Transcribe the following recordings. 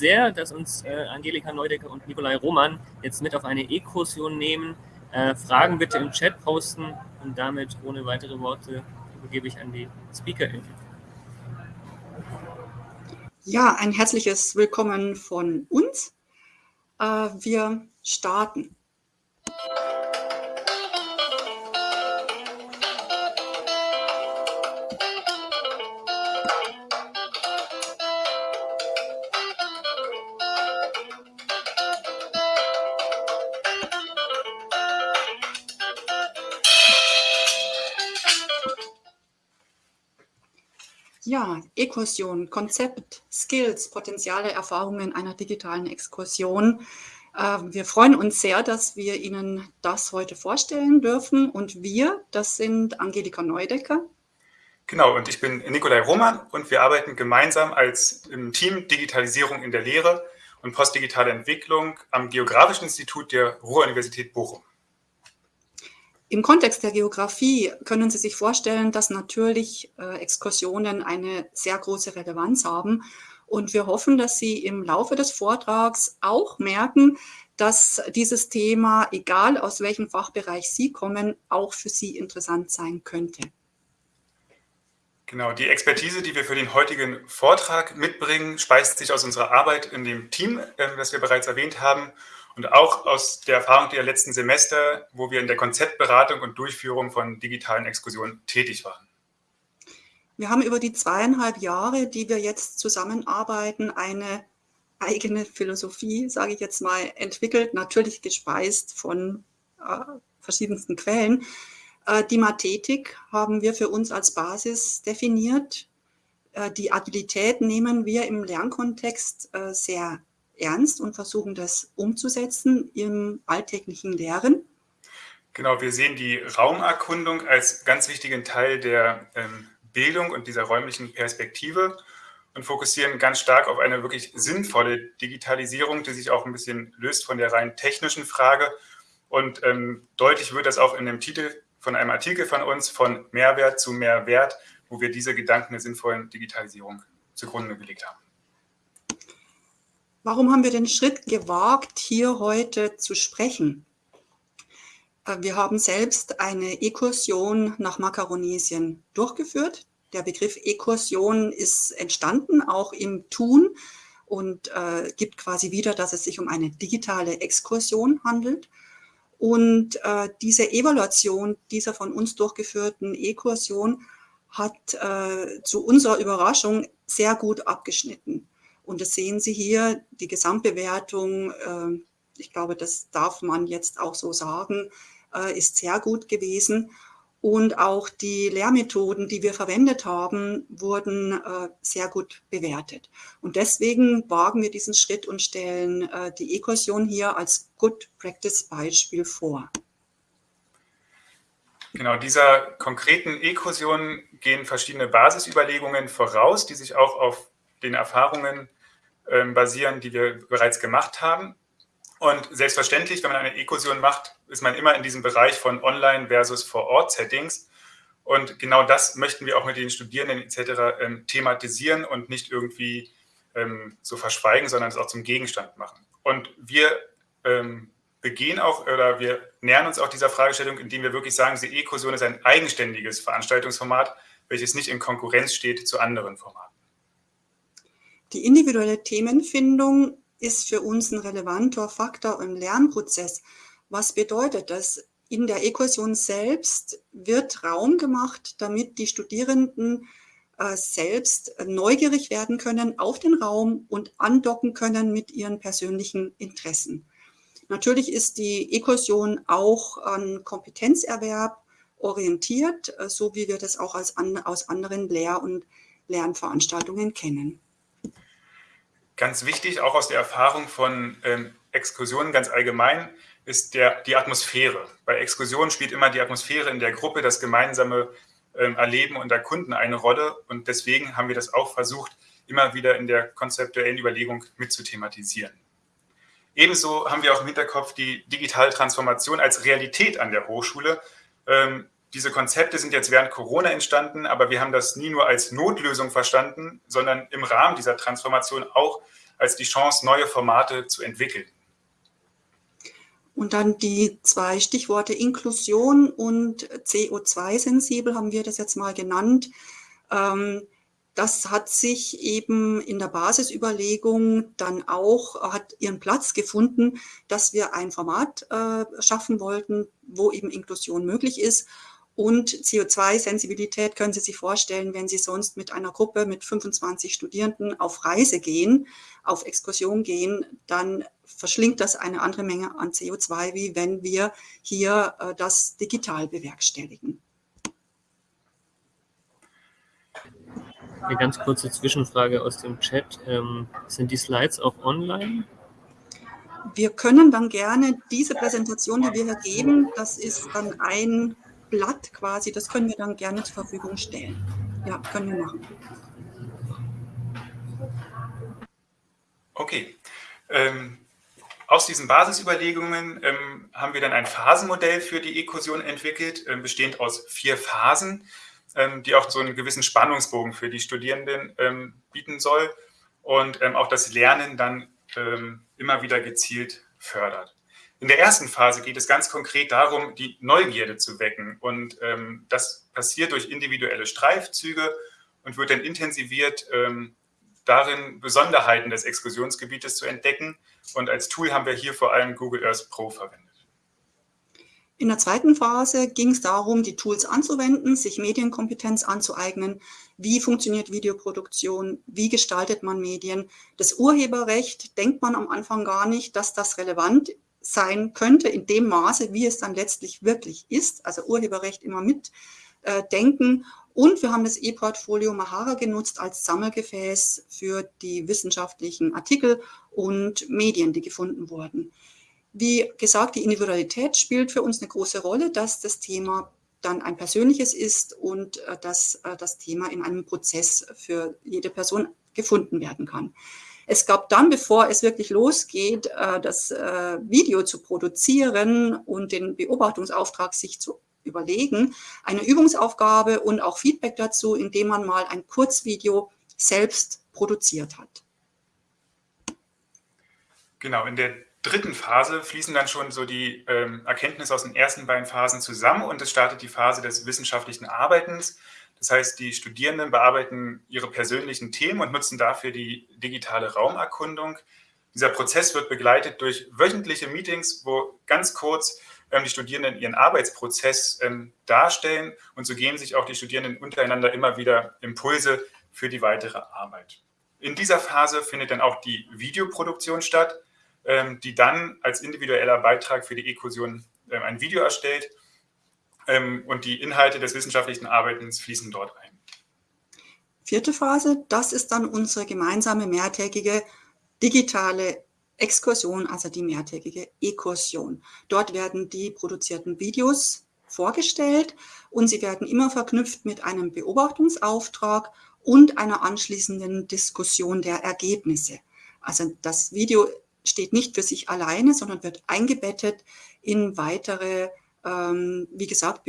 sehr, dass uns äh, Angelika Neudecker und Nikolai Roman jetzt mit auf eine E-Kursion nehmen. Äh, Fragen bitte im Chat posten und damit ohne weitere Worte übergebe ich an die Speakerin. Ja, ein herzliches Willkommen von uns. Äh, wir starten. Ja, Ekursion, Konzept, Skills, Potenziale, Erfahrungen einer digitalen Exkursion. Ähm, wir freuen uns sehr, dass wir Ihnen das heute vorstellen dürfen. Und wir, das sind Angelika Neudecker. Genau, und ich bin Nikolai Roman und wir arbeiten gemeinsam als im Team Digitalisierung in der Lehre und postdigitale Entwicklung am Geografischen Institut der Ruhr-Universität Bochum. Im Kontext der Geografie können Sie sich vorstellen, dass natürlich äh, Exkursionen eine sehr große Relevanz haben. Und wir hoffen, dass Sie im Laufe des Vortrags auch merken, dass dieses Thema, egal aus welchem Fachbereich Sie kommen, auch für Sie interessant sein könnte. Genau, die Expertise, die wir für den heutigen Vortrag mitbringen, speist sich aus unserer Arbeit in dem Team, äh, das wir bereits erwähnt haben und auch aus der Erfahrung der letzten Semester, wo wir in der Konzeptberatung und Durchführung von digitalen Exkursionen tätig waren. Wir haben über die zweieinhalb Jahre, die wir jetzt zusammenarbeiten, eine eigene Philosophie, sage ich jetzt mal, entwickelt, natürlich gespeist von äh, verschiedensten Quellen. Äh, die Mathetik haben wir für uns als Basis definiert. Äh, die Agilität nehmen wir im Lernkontext äh, sehr ernst und versuchen das umzusetzen im alltäglichen Lehren. Genau, wir sehen die Raumerkundung als ganz wichtigen Teil der ähm, Bildung und dieser räumlichen Perspektive und fokussieren ganz stark auf eine wirklich sinnvolle Digitalisierung, die sich auch ein bisschen löst von der rein technischen Frage. Und ähm, deutlich wird das auch in dem Titel von einem Artikel von uns, von Mehrwert zu Mehrwert, wo wir diese Gedanken der sinnvollen Digitalisierung zugrunde gelegt haben. Warum haben wir den Schritt gewagt, hier heute zu sprechen? Äh, wir haben selbst eine Ekursion nach Makaronesien durchgeführt. Der Begriff Ekursion ist entstanden, auch im Tun und äh, gibt quasi wieder, dass es sich um eine digitale Exkursion handelt. Und äh, diese Evaluation dieser von uns durchgeführten Ekursion hat äh, zu unserer Überraschung sehr gut abgeschnitten. Und das sehen Sie hier, die Gesamtbewertung, ähm, ich glaube, das darf man jetzt auch so sagen, äh, ist sehr gut gewesen. Und auch die Lehrmethoden, die wir verwendet haben, wurden äh, sehr gut bewertet. Und deswegen wagen wir diesen Schritt und stellen äh, die Ekursion hier als Good Practice Beispiel vor. Genau, dieser konkreten Ekursion gehen verschiedene Basisüberlegungen voraus, die sich auch auf den Erfahrungen basieren, die wir bereits gemacht haben. Und selbstverständlich, wenn man eine Ekursion macht, ist man immer in diesem Bereich von Online- versus Vor-Ort-Settings. Und genau das möchten wir auch mit den Studierenden etc. Ähm, thematisieren und nicht irgendwie ähm, so verschweigen, sondern es auch zum Gegenstand machen. Und wir ähm, begehen auch oder wir nähern uns auch dieser Fragestellung, indem wir wirklich sagen, die E-Kursion ist ein eigenständiges Veranstaltungsformat, welches nicht in Konkurrenz steht zu anderen Formaten. Die individuelle Themenfindung ist für uns ein relevanter Faktor im Lernprozess. Was bedeutet das? In der Ekursion selbst wird Raum gemacht, damit die Studierenden äh, selbst neugierig werden können auf den Raum und andocken können mit ihren persönlichen Interessen. Natürlich ist die Ekursion auch an Kompetenzerwerb orientiert, äh, so wie wir das auch aus anderen Lehr- und Lernveranstaltungen kennen. Ganz wichtig, auch aus der Erfahrung von ähm, Exkursionen ganz allgemein, ist der, die Atmosphäre. Bei Exkursionen spielt immer die Atmosphäre in der Gruppe, das gemeinsame ähm, Erleben und Erkunden eine Rolle. Und deswegen haben wir das auch versucht, immer wieder in der konzeptuellen Überlegung mit zu thematisieren. Ebenso haben wir auch im Hinterkopf die digitale Transformation als Realität an der Hochschule. Ähm, diese Konzepte sind jetzt während Corona entstanden, aber wir haben das nie nur als Notlösung verstanden, sondern im Rahmen dieser Transformation auch als die Chance, neue Formate zu entwickeln. Und dann die zwei Stichworte Inklusion und CO2-sensibel haben wir das jetzt mal genannt. Ähm, das hat sich eben in der Basisüberlegung dann auch, hat ihren Platz gefunden, dass wir ein Format äh, schaffen wollten, wo eben Inklusion möglich ist. Und CO2-Sensibilität können Sie sich vorstellen, wenn Sie sonst mit einer Gruppe mit 25 Studierenden auf Reise gehen, auf Exkursion gehen, dann verschlingt das eine andere Menge an CO2, wie wenn wir hier äh, das digital bewerkstelligen. Eine ganz kurze Zwischenfrage aus dem Chat. Ähm, sind die Slides auch online? Wir können dann gerne diese Präsentation, die wir hier geben, das ist dann ein Blatt quasi, das können wir dann gerne zur Verfügung stellen. Ja, können wir machen. Okay. Ähm, aus diesen Basisüberlegungen ähm, haben wir dann ein Phasenmodell für die Ekursion entwickelt, äh, bestehend aus vier Phasen, ähm, die auch so einen gewissen Spannungsbogen für die Studierenden ähm, bieten soll und ähm, auch das Lernen dann ähm, immer wieder gezielt fördert. In der ersten Phase geht es ganz konkret darum, die Neugierde zu wecken. Und ähm, das passiert durch individuelle Streifzüge und wird dann intensiviert ähm, darin, Besonderheiten des Exkursionsgebietes zu entdecken. Und als Tool haben wir hier vor allem Google Earth Pro verwendet. In der zweiten Phase ging es darum, die Tools anzuwenden, sich Medienkompetenz anzueignen. Wie funktioniert Videoproduktion? Wie gestaltet man Medien? Das Urheberrecht denkt man am Anfang gar nicht, dass das relevant ist sein könnte, in dem Maße, wie es dann letztlich wirklich ist, also Urheberrecht immer mitdenken. Äh, und wir haben das E-Portfolio Mahara genutzt als Sammelgefäß für die wissenschaftlichen Artikel und Medien, die gefunden wurden. Wie gesagt, die Individualität spielt für uns eine große Rolle, dass das Thema dann ein persönliches ist und äh, dass äh, das Thema in einem Prozess für jede Person gefunden werden kann. Es gab dann, bevor es wirklich losgeht, äh, das äh, Video zu produzieren und den Beobachtungsauftrag sich zu überlegen, eine Übungsaufgabe und auch Feedback dazu, indem man mal ein Kurzvideo selbst produziert hat. Genau, in der dritten Phase fließen dann schon so die ähm, Erkenntnisse aus den ersten beiden Phasen zusammen und es startet die Phase des wissenschaftlichen Arbeitens. Das heißt, die Studierenden bearbeiten ihre persönlichen Themen und nutzen dafür die digitale Raumerkundung. Dieser Prozess wird begleitet durch wöchentliche Meetings, wo ganz kurz ähm, die Studierenden ihren Arbeitsprozess ähm, darstellen und so geben sich auch die Studierenden untereinander immer wieder Impulse für die weitere Arbeit. In dieser Phase findet dann auch die Videoproduktion statt, ähm, die dann als individueller Beitrag für die E-Kursion ähm, ein Video erstellt ähm, und die Inhalte des wissenschaftlichen Arbeitens fließen dort ein. Vierte Phase, das ist dann unsere gemeinsame mehrtägige digitale Exkursion, also die mehrtägige Ekursion. Dort werden die produzierten Videos vorgestellt und sie werden immer verknüpft mit einem Beobachtungsauftrag und einer anschließenden Diskussion der Ergebnisse. Also das Video steht nicht für sich alleine, sondern wird eingebettet in weitere ähm, wie gesagt,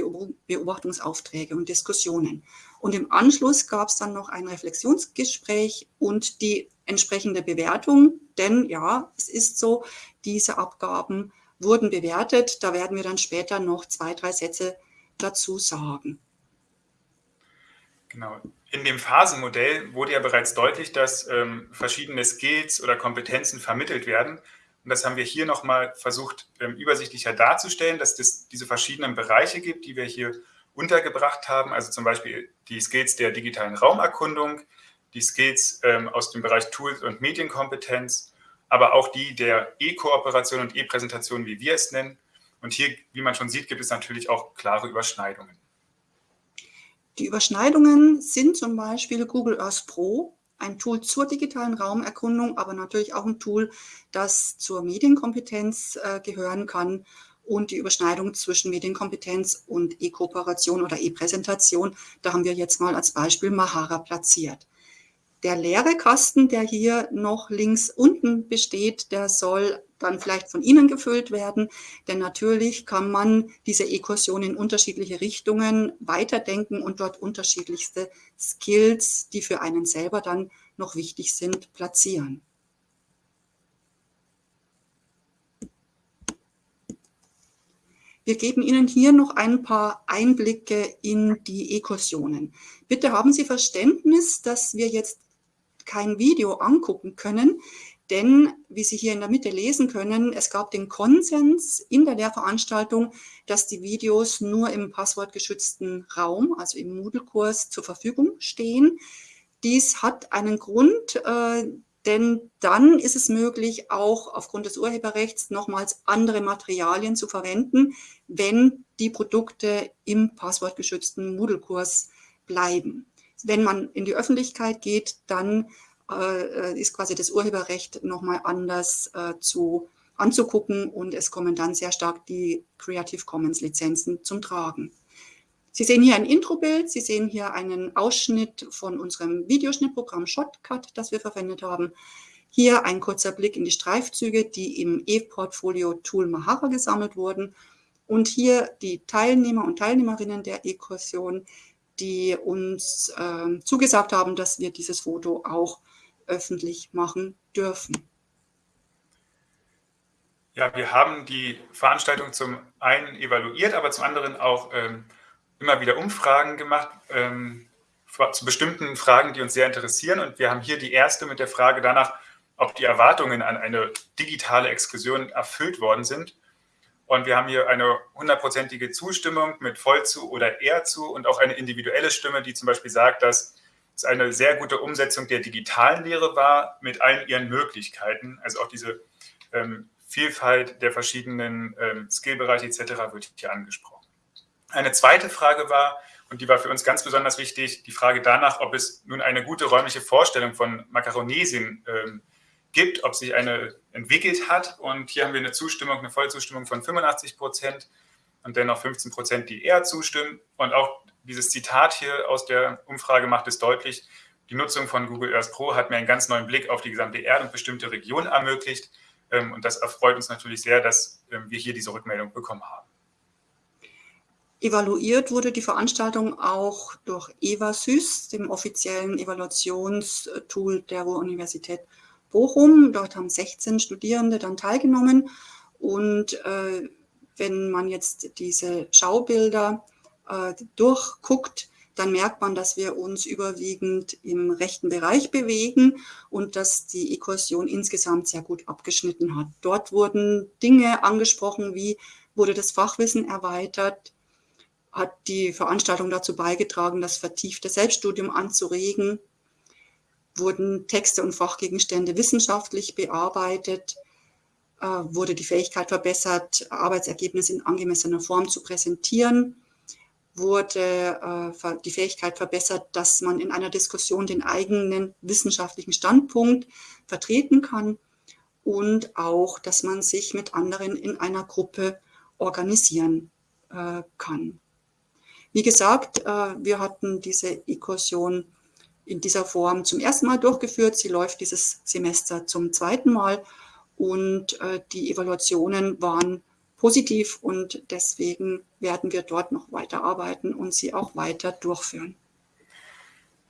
Beobachtungsaufträge und Diskussionen. Und im Anschluss gab es dann noch ein Reflexionsgespräch und die entsprechende Bewertung, denn ja, es ist so, diese Abgaben wurden bewertet. Da werden wir dann später noch zwei, drei Sätze dazu sagen. Genau. In dem Phasenmodell wurde ja bereits deutlich, dass ähm, verschiedene Skills oder Kompetenzen vermittelt werden. Und das haben wir hier nochmal versucht, ähm, übersichtlicher darzustellen, dass es diese verschiedenen Bereiche gibt, die wir hier untergebracht haben. Also zum Beispiel die Skills der digitalen Raumerkundung, die Skills ähm, aus dem Bereich Tools und Medienkompetenz, aber auch die der E-Kooperation und E-Präsentation, wie wir es nennen. Und hier, wie man schon sieht, gibt es natürlich auch klare Überschneidungen. Die Überschneidungen sind zum Beispiel Google Earth Pro, ein Tool zur digitalen Raumerkundung, aber natürlich auch ein Tool, das zur Medienkompetenz äh, gehören kann und die Überschneidung zwischen Medienkompetenz und E-Kooperation oder E-Präsentation, da haben wir jetzt mal als Beispiel Mahara platziert. Der leere Kasten, der hier noch links unten besteht, der soll dann vielleicht von Ihnen gefüllt werden. Denn natürlich kann man diese E-Kursion in unterschiedliche Richtungen weiterdenken und dort unterschiedlichste Skills, die für einen selber dann noch wichtig sind, platzieren. Wir geben Ihnen hier noch ein paar Einblicke in die E-Kursionen. Bitte haben Sie Verständnis, dass wir jetzt kein Video angucken können denn, wie Sie hier in der Mitte lesen können, es gab den Konsens in der Lehrveranstaltung, dass die Videos nur im passwortgeschützten Raum, also im Moodle-Kurs, zur Verfügung stehen. Dies hat einen Grund, äh, denn dann ist es möglich, auch aufgrund des Urheberrechts nochmals andere Materialien zu verwenden, wenn die Produkte im passwortgeschützten Moodle-Kurs bleiben. Wenn man in die Öffentlichkeit geht, dann äh, ist quasi das Urheberrecht nochmal anders äh, zu, anzugucken und es kommen dann sehr stark die Creative Commons Lizenzen zum Tragen. Sie sehen hier ein Introbild, Sie sehen hier einen Ausschnitt von unserem Videoschnittprogramm Shotcut, das wir verwendet haben. Hier ein kurzer Blick in die Streifzüge, die im E-Portfolio Tool Mahara gesammelt wurden. Und hier die Teilnehmer und Teilnehmerinnen der E-Kursion, die uns äh, zugesagt haben, dass wir dieses Foto auch öffentlich machen dürfen. Ja, wir haben die Veranstaltung zum einen evaluiert, aber zum anderen auch ähm, immer wieder Umfragen gemacht ähm, zu bestimmten Fragen, die uns sehr interessieren. Und wir haben hier die erste mit der Frage danach, ob die Erwartungen an eine digitale Exkursion erfüllt worden sind. Und wir haben hier eine hundertprozentige Zustimmung mit voll zu oder eher zu und auch eine individuelle Stimme, die zum Beispiel sagt, dass es eine sehr gute Umsetzung der digitalen Lehre war mit allen ihren Möglichkeiten. Also auch diese ähm, Vielfalt der verschiedenen ähm, Skillbereiche etc. wird hier angesprochen. Eine zweite Frage war, und die war für uns ganz besonders wichtig, die Frage danach, ob es nun eine gute räumliche Vorstellung von Makaronesien ähm, gibt, ob sich eine entwickelt hat. Und hier haben wir eine Zustimmung, eine Vollzustimmung von 85 Prozent und dennoch 15 Prozent, die eher zustimmen. Und auch dieses Zitat hier aus der Umfrage macht es deutlich, die Nutzung von Google Earth Pro hat mir einen ganz neuen Blick auf die gesamte Erde und bestimmte Regionen ermöglicht. Ähm, und das erfreut uns natürlich sehr, dass ähm, wir hier diese Rückmeldung bekommen haben. Evaluiert wurde die Veranstaltung auch durch EvaSys, dem offiziellen Evaluationstool der Ruhr-Universität Bochum. Dort haben 16 Studierende dann teilgenommen. Und äh, wenn man jetzt diese Schaubilder äh, durchguckt, dann merkt man, dass wir uns überwiegend im rechten Bereich bewegen und dass die Ekursion insgesamt sehr gut abgeschnitten hat. Dort wurden Dinge angesprochen, wie wurde das Fachwissen erweitert, hat die Veranstaltung dazu beigetragen, das vertiefte Selbststudium anzuregen, wurden Texte und Fachgegenstände wissenschaftlich bearbeitet, äh, wurde die Fähigkeit verbessert, Arbeitsergebnisse in angemessener Form zu präsentieren wurde äh, die Fähigkeit verbessert, dass man in einer Diskussion den eigenen wissenschaftlichen Standpunkt vertreten kann und auch, dass man sich mit anderen in einer Gruppe organisieren äh, kann. Wie gesagt, äh, wir hatten diese Ekursion in dieser Form zum ersten Mal durchgeführt. Sie läuft dieses Semester zum zweiten Mal und die Evaluationen waren positiv und deswegen werden wir dort noch weiterarbeiten und sie auch weiter durchführen.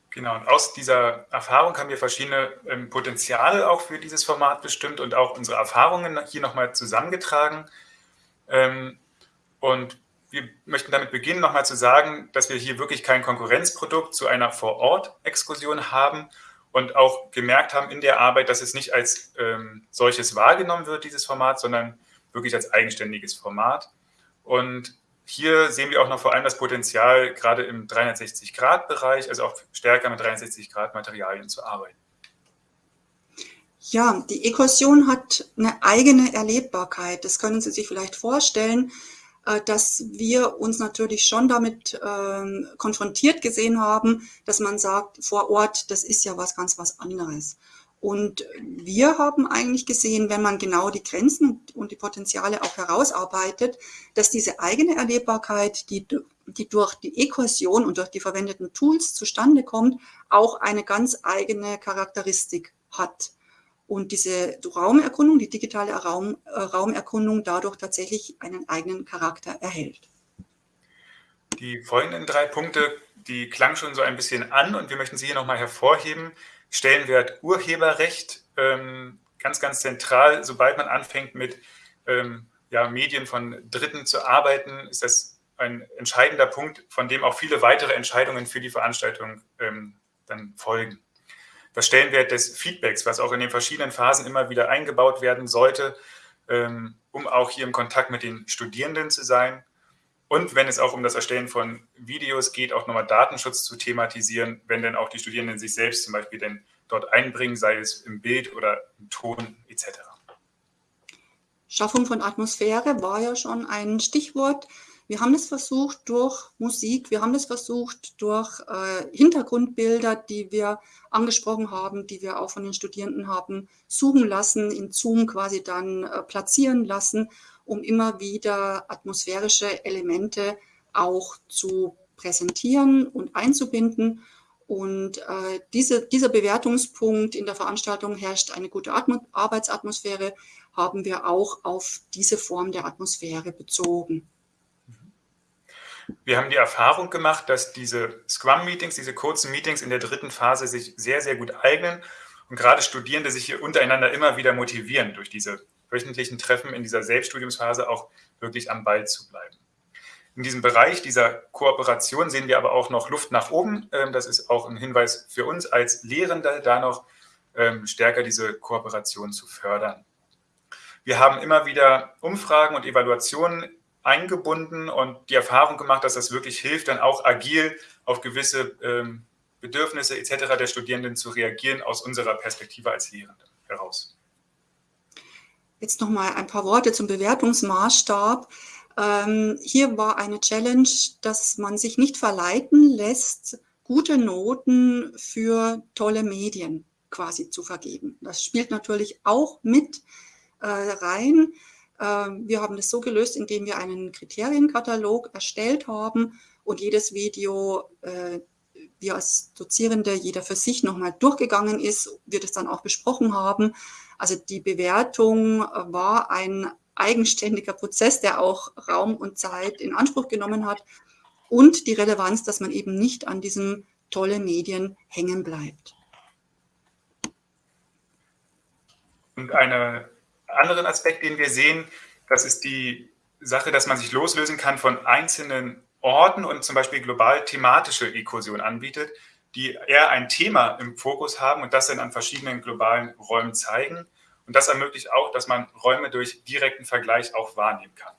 Genau, und aus dieser Erfahrung haben wir verschiedene ähm, Potenziale auch für dieses Format bestimmt und auch unsere Erfahrungen hier nochmal zusammengetragen. Ähm, und wir möchten damit beginnen, nochmal zu sagen, dass wir hier wirklich kein Konkurrenzprodukt zu einer Vor-Ort-Exkursion haben und auch gemerkt haben in der Arbeit, dass es nicht als ähm, solches wahrgenommen wird, dieses Format, sondern wirklich als eigenständiges Format. Und hier sehen wir auch noch vor allem das Potenzial, gerade im 360-Grad-Bereich, also auch stärker mit 360-Grad-Materialien zu arbeiten. Ja, die Ekursion hat eine eigene Erlebbarkeit. Das können Sie sich vielleicht vorstellen, äh, dass wir uns natürlich schon damit ähm, konfrontiert gesehen haben, dass man sagt, vor Ort, das ist ja was ganz was anderes. Und wir haben eigentlich gesehen, wenn man genau die Grenzen und die Potenziale auch herausarbeitet, dass diese eigene Erlebbarkeit, die, die durch die Equation und durch die verwendeten Tools zustande kommt, auch eine ganz eigene Charakteristik hat. Und diese Raumerkundung, die digitale Raum, äh, Raumerkundung dadurch tatsächlich einen eigenen Charakter erhält. Die folgenden drei Punkte, die klangen schon so ein bisschen an und wir möchten sie hier nochmal hervorheben. Stellenwert Urheberrecht, ähm, ganz, ganz zentral, sobald man anfängt mit ähm, ja, Medien von Dritten zu arbeiten, ist das ein entscheidender Punkt, von dem auch viele weitere Entscheidungen für die Veranstaltung ähm, dann folgen. Das Stellenwert des Feedbacks, was auch in den verschiedenen Phasen immer wieder eingebaut werden sollte, ähm, um auch hier im Kontakt mit den Studierenden zu sein. Und wenn es auch um das Erstellen von Videos geht, auch nochmal Datenschutz zu thematisieren, wenn dann auch die Studierenden sich selbst zum Beispiel denn dort einbringen, sei es im Bild oder im Ton etc. Schaffung von Atmosphäre war ja schon ein Stichwort. Wir haben das versucht durch Musik, wir haben das versucht durch äh, Hintergrundbilder, die wir angesprochen haben, die wir auch von den Studierenden haben suchen lassen, in Zoom quasi dann äh, platzieren lassen, um immer wieder atmosphärische Elemente auch zu präsentieren und einzubinden. Und äh, diese, dieser Bewertungspunkt in der Veranstaltung herrscht eine gute Atmo Arbeitsatmosphäre, haben wir auch auf diese Form der Atmosphäre bezogen. Wir haben die Erfahrung gemacht, dass diese Scrum-Meetings, diese kurzen Meetings in der dritten Phase sich sehr, sehr gut eignen und gerade Studierende sich hier untereinander immer wieder motivieren, durch diese wöchentlichen Treffen in dieser Selbststudiumsphase auch wirklich am Ball zu bleiben. In diesem Bereich dieser Kooperation sehen wir aber auch noch Luft nach oben. Ähm, das ist auch ein Hinweis für uns als Lehrende, da noch ähm, stärker diese Kooperation zu fördern. Wir haben immer wieder Umfragen und Evaluationen eingebunden und die Erfahrung gemacht, dass das wirklich hilft, dann auch agil auf gewisse ähm, Bedürfnisse etc. der Studierenden zu reagieren aus unserer Perspektive als Lehrende heraus. Jetzt noch mal ein paar Worte zum Bewertungsmaßstab. Ähm, hier war eine Challenge, dass man sich nicht verleiten lässt, gute Noten für tolle Medien quasi zu vergeben. Das spielt natürlich auch mit äh, rein. Ähm, wir haben das so gelöst, indem wir einen Kriterienkatalog erstellt haben und jedes Video äh, wir als Dozierende jeder für sich nochmal durchgegangen ist, wir das dann auch besprochen haben. Also die Bewertung war ein eigenständiger Prozess, der auch Raum und Zeit in Anspruch genommen hat und die Relevanz, dass man eben nicht an diesen tolle Medien hängen bleibt. Und eine anderen Aspekt, den wir sehen, das ist die Sache, dass man sich loslösen kann von einzelnen Orten und zum Beispiel global thematische Ekursion anbietet, die eher ein Thema im Fokus haben und das dann an verschiedenen globalen Räumen zeigen. Und das ermöglicht auch, dass man Räume durch direkten Vergleich auch wahrnehmen kann.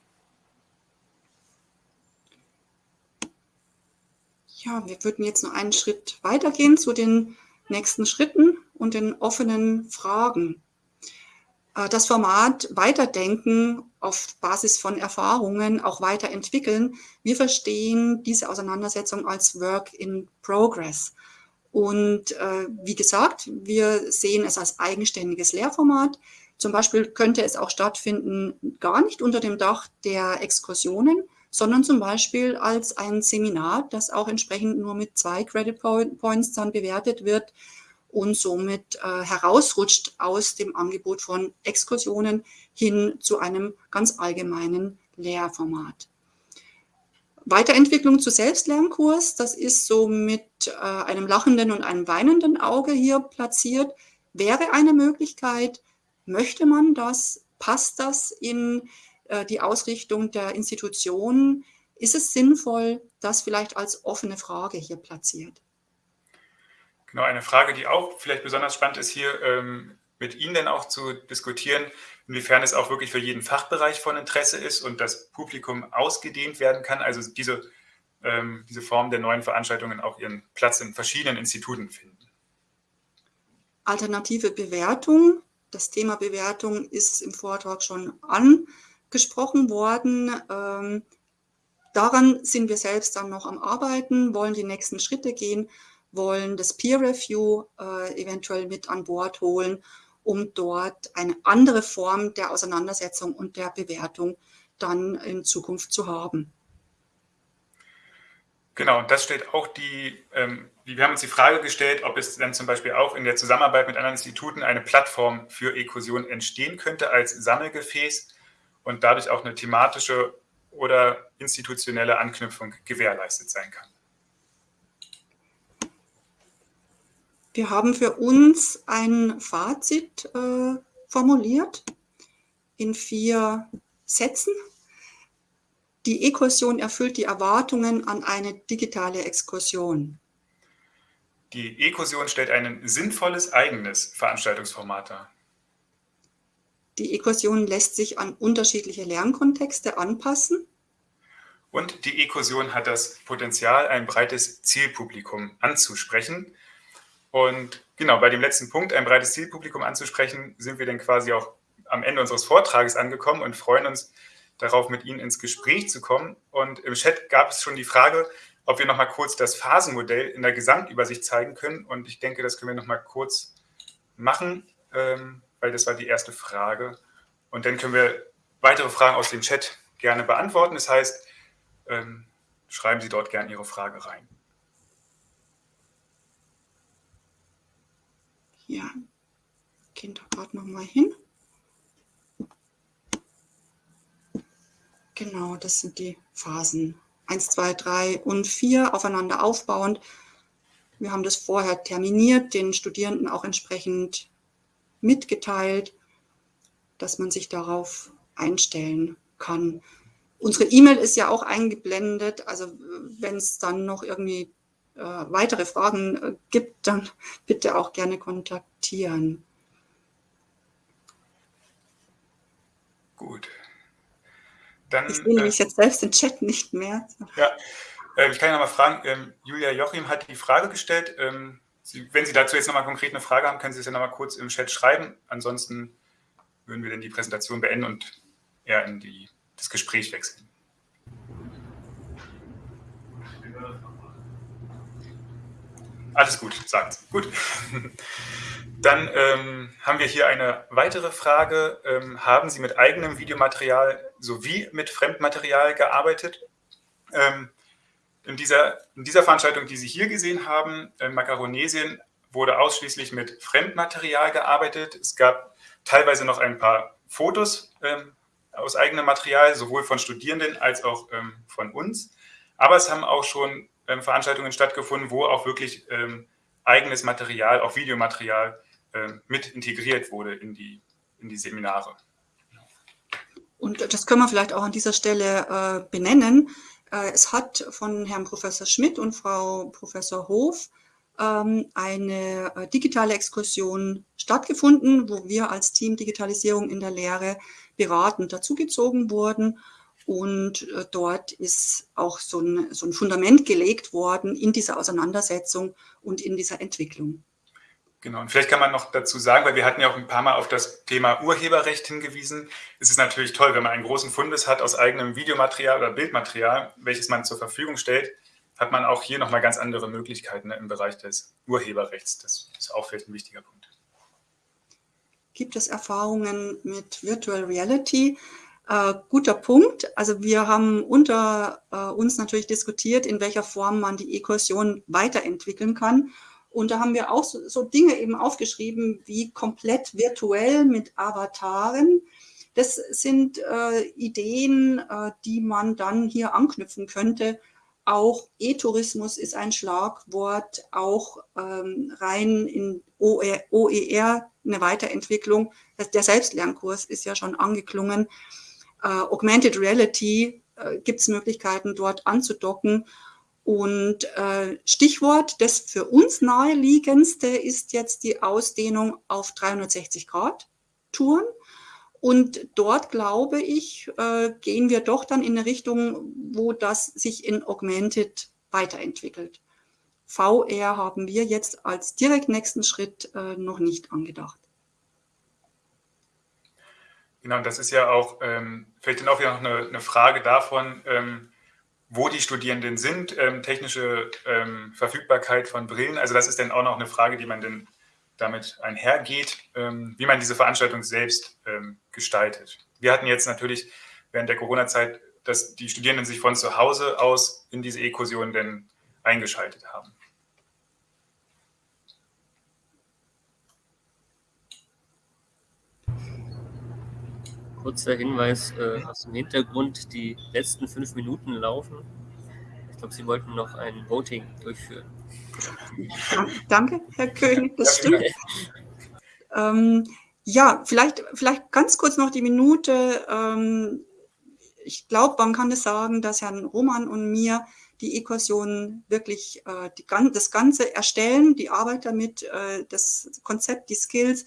Ja, wir würden jetzt noch einen Schritt weitergehen zu den nächsten Schritten und den offenen Fragen. Äh, das Format weiterdenken auf Basis von Erfahrungen, auch weiterentwickeln. Wir verstehen diese Auseinandersetzung als Work in Progress. Und äh, wie gesagt, wir sehen es als eigenständiges Lehrformat. Zum Beispiel könnte es auch stattfinden, gar nicht unter dem Dach der Exkursionen, sondern zum Beispiel als ein Seminar, das auch entsprechend nur mit zwei Credit Points dann bewertet wird und somit äh, herausrutscht aus dem Angebot von Exkursionen hin zu einem ganz allgemeinen Lehrformat. Weiterentwicklung zu Selbstlernkurs, das ist so mit äh, einem lachenden und einem weinenden Auge hier platziert, wäre eine Möglichkeit. Möchte man das? Passt das in äh, die Ausrichtung der Institutionen? Ist es sinnvoll, das vielleicht als offene Frage hier platziert? Genau, eine Frage, die auch vielleicht besonders spannend ist, hier ähm, mit Ihnen dann auch zu diskutieren, inwiefern es auch wirklich für jeden Fachbereich von Interesse ist und das Publikum ausgedehnt werden kann, also diese, ähm, diese Form der neuen Veranstaltungen auch ihren Platz in verschiedenen Instituten finden. Alternative Bewertung. Das Thema Bewertung ist im Vortrag schon angesprochen worden. Ähm, daran sind wir selbst dann noch am Arbeiten, wollen die nächsten Schritte gehen wollen das Peer Review äh, eventuell mit an Bord holen, um dort eine andere Form der Auseinandersetzung und der Bewertung dann in Zukunft zu haben. Genau, und das stellt auch die, ähm, wir haben uns die Frage gestellt, ob es dann zum Beispiel auch in der Zusammenarbeit mit anderen Instituten eine Plattform für Ekursion entstehen könnte als Sammelgefäß und dadurch auch eine thematische oder institutionelle Anknüpfung gewährleistet sein kann. Wir haben für uns ein Fazit äh, formuliert in vier Sätzen. Die E-Kursion erfüllt die Erwartungen an eine digitale Exkursion. Die E-Kursion stellt ein sinnvolles eigenes Veranstaltungsformat dar. Die E-Kursion lässt sich an unterschiedliche Lernkontexte anpassen. Und die E-Kursion hat das Potenzial, ein breites Zielpublikum anzusprechen. Und genau, bei dem letzten Punkt, ein breites Zielpublikum anzusprechen, sind wir dann quasi auch am Ende unseres Vortrages angekommen und freuen uns darauf, mit Ihnen ins Gespräch zu kommen. Und im Chat gab es schon die Frage, ob wir noch mal kurz das Phasenmodell in der Gesamtübersicht zeigen können. Und ich denke, das können wir noch mal kurz machen, ähm, weil das war die erste Frage. Und dann können wir weitere Fragen aus dem Chat gerne beantworten. Das heißt, ähm, schreiben Sie dort gerne Ihre Frage rein. Ja, gehen da gerade noch mal hin. Genau, das sind die Phasen. 1, 2, 3 und 4 aufeinander aufbauend. Wir haben das vorher terminiert, den Studierenden auch entsprechend mitgeteilt, dass man sich darauf einstellen kann. Unsere E-Mail ist ja auch eingeblendet, also wenn es dann noch irgendwie weitere Fragen äh, gibt, dann bitte auch gerne kontaktieren. Gut. Dann, ich sehe nämlich äh, jetzt selbst den Chat nicht mehr. Ja, äh, ich kann ja noch mal fragen, ähm, Julia Joachim hat die Frage gestellt. Ähm, Sie, wenn Sie dazu jetzt noch mal konkret eine Frage haben, können Sie es ja noch mal kurz im Chat schreiben. Ansonsten würden wir dann die Präsentation beenden und eher in die, das Gespräch wechseln. Alles gut, sagt Gut. Dann ähm, haben wir hier eine weitere Frage. Ähm, haben Sie mit eigenem Videomaterial sowie mit Fremdmaterial gearbeitet? Ähm, in, dieser, in dieser Veranstaltung, die Sie hier gesehen haben, in Makaronesien, wurde ausschließlich mit Fremdmaterial gearbeitet. Es gab teilweise noch ein paar Fotos ähm, aus eigenem Material, sowohl von Studierenden als auch ähm, von uns. Aber es haben auch schon ähm, Veranstaltungen stattgefunden, wo auch wirklich ähm, eigenes Material, auch Videomaterial ähm, mit integriert wurde in die, in die Seminare. Und das können wir vielleicht auch an dieser Stelle äh, benennen. Äh, es hat von Herrn Professor Schmidt und Frau Professor Hof ähm, eine äh, digitale Exkursion stattgefunden, wo wir als Team Digitalisierung in der Lehre beratend dazugezogen wurden und äh, dort ist auch so ein, so ein Fundament gelegt worden in dieser Auseinandersetzung und in dieser Entwicklung. Genau, und vielleicht kann man noch dazu sagen, weil wir hatten ja auch ein paar Mal auf das Thema Urheberrecht hingewiesen. Es ist natürlich toll, wenn man einen großen Fundus hat aus eigenem Videomaterial oder Bildmaterial, welches man zur Verfügung stellt, hat man auch hier nochmal ganz andere Möglichkeiten ne, im Bereich des Urheberrechts. Das ist auch vielleicht ein wichtiger Punkt. Gibt es Erfahrungen mit Virtual Reality? Äh, guter Punkt. Also wir haben unter äh, uns natürlich diskutiert, in welcher Form man die E-Kursion weiterentwickeln kann. Und da haben wir auch so, so, Dinge eben aufgeschrieben wie komplett virtuell mit Avataren. Das sind äh, Ideen, äh, die man dann hier anknüpfen könnte. Auch E-Tourismus ist ein Schlagwort, auch ähm, rein in OER, OER eine Weiterentwicklung. Der Selbstlernkurs ist ja schon angeklungen äh, Augmented Reality äh, gibt es Möglichkeiten, dort anzudocken. Und äh, Stichwort, das für uns naheliegendste ist jetzt die Ausdehnung auf 360 Grad Touren. Und dort, glaube ich, äh, gehen wir doch dann in eine Richtung, wo das sich in Augmented weiterentwickelt. VR haben wir jetzt als direkt nächsten Schritt äh, noch nicht angedacht. Genau, das ist ja auch ähm, vielleicht dann auch wieder noch eine, eine Frage davon, ähm, wo die Studierenden sind, ähm, technische ähm, Verfügbarkeit von Brillen. Also das ist dann auch noch eine Frage, die man dann damit einhergeht, ähm, wie man diese Veranstaltung selbst ähm, gestaltet. Wir hatten jetzt natürlich während der Corona-Zeit, dass die Studierenden sich von zu Hause aus in diese E-Kursion denn eingeschaltet haben. Kurzer Hinweis äh, aus dem Hintergrund, die letzten fünf Minuten laufen. Ich glaube, Sie wollten noch ein Voting durchführen. Danke, Herr König, das stimmt. Ähm, ja, vielleicht, vielleicht ganz kurz noch die Minute. Ähm, ich glaube, man kann es sagen, dass Herrn Roman und mir die E-Kursion wirklich äh, die, das Ganze erstellen, die Arbeit damit, äh, das Konzept, die Skills.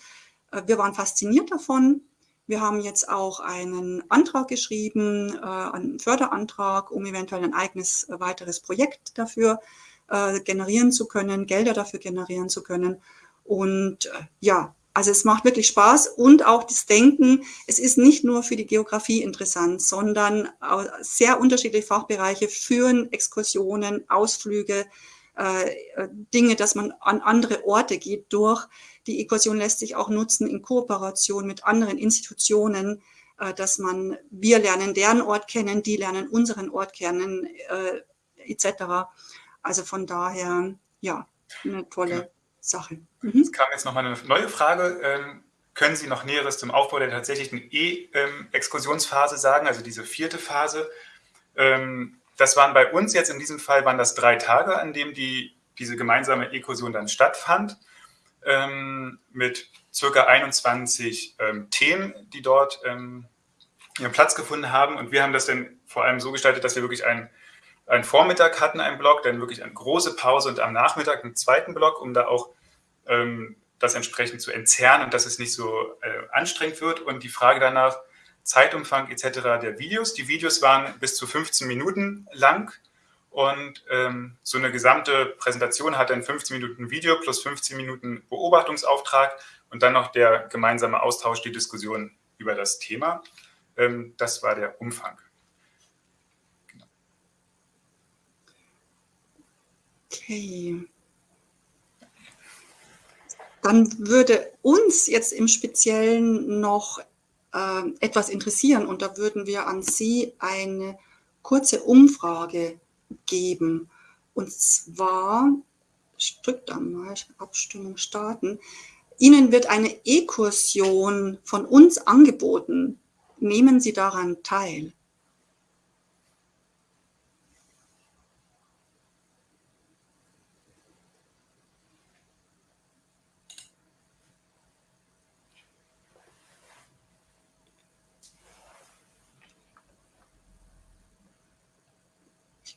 Äh, wir waren fasziniert davon. Wir haben jetzt auch einen Antrag geschrieben, äh, einen Förderantrag, um eventuell ein eigenes äh, weiteres Projekt dafür äh, generieren zu können, Gelder dafür generieren zu können. Und ja, also es macht wirklich Spaß und auch das Denken, es ist nicht nur für die Geografie interessant, sondern sehr unterschiedliche Fachbereiche führen Exkursionen, Ausflüge, Dinge, dass man an andere Orte geht durch. Die Exkursion lässt sich auch nutzen in Kooperation mit anderen Institutionen, äh, dass man, wir lernen deren Ort kennen, die lernen unseren Ort kennen, äh, etc. Also von daher, ja, eine tolle Sache. Mhm. Es kam jetzt nochmal eine neue Frage. Ähm, können Sie noch Näheres zum Aufbau der tatsächlichen E-Exkursionsphase sagen, also diese vierte Phase? Ähm, das waren bei uns jetzt in diesem Fall waren das drei Tage, an denen die, diese gemeinsame E-Kursion dann stattfand, ähm, mit circa 21 ähm, Themen, die dort ähm, ihren Platz gefunden haben. Und wir haben das dann vor allem so gestaltet, dass wir wirklich einen, einen Vormittag hatten, einen Block, dann wirklich eine große Pause und am Nachmittag einen zweiten Block, um da auch ähm, das entsprechend zu entzerren und dass es nicht so äh, anstrengend wird. Und die Frage danach, Zeitumfang etc. der Videos. Die Videos waren bis zu 15 Minuten lang und ähm, so eine gesamte Präsentation hat dann 15 Minuten Video plus 15 Minuten Beobachtungsauftrag und dann noch der gemeinsame Austausch, die Diskussion über das Thema. Ähm, das war der Umfang. Genau. Okay. Dann würde uns jetzt im Speziellen noch etwas interessieren und da würden wir an Sie eine kurze Umfrage geben. Und zwar, ich drücke da mal, Abstimmung starten. Ihnen wird eine E-Kursion von uns angeboten. Nehmen Sie daran teil.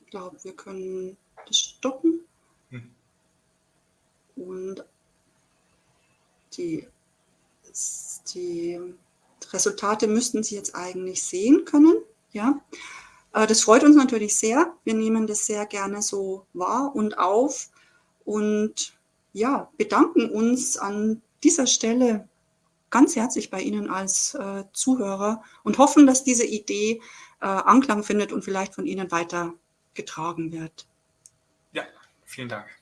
Glaube, wir können das stoppen. Hm. Und die, die Resultate müssten Sie jetzt eigentlich sehen können. Ja, äh, das freut uns natürlich sehr. Wir nehmen das sehr gerne so wahr und auf und ja, bedanken uns an dieser Stelle ganz herzlich bei Ihnen als äh, Zuhörer und hoffen, dass diese Idee äh, Anklang findet und vielleicht von Ihnen weiter getragen wird. Ja, vielen Dank.